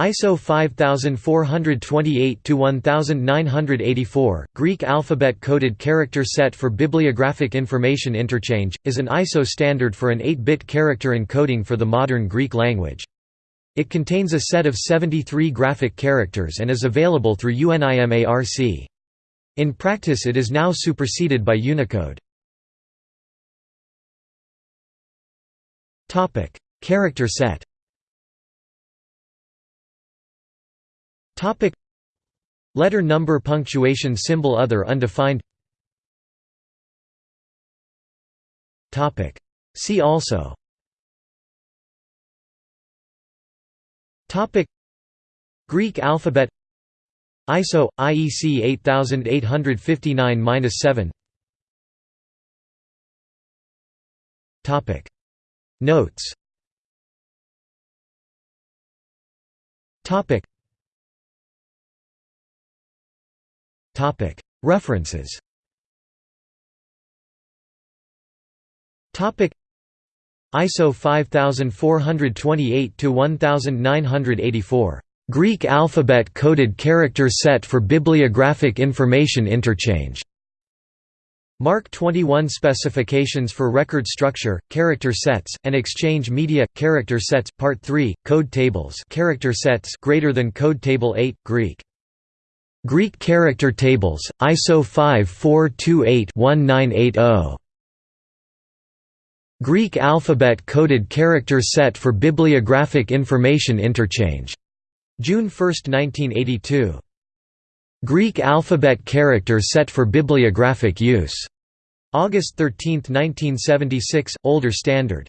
ISO 5428-1984, Greek alphabet-coded character set for bibliographic information interchange, is an ISO standard for an 8-bit character encoding for the modern Greek language. It contains a set of 73 graphic characters and is available through UNIMARC. In practice it is now superseded by Unicode. Character set Topic. Letter number punctuation symbol other undefined. Topic. See also. Topic. Greek alphabet. ISO IEC 8859-7 Topic. Notes. Topic References. ISO 5428 to 1984 Greek alphabet coded character set for bibliographic information interchange. MARC 21 specifications for record structure, character sets, and exchange media character sets part 3 code tables character sets greater than code table 8 Greek Greek Character Tables, ISO 5428-1980 Greek alphabet coded character set for bibliographic information interchange. June 1, 1982. Greek alphabet character set for bibliographic use. August 13, 1976, older standard.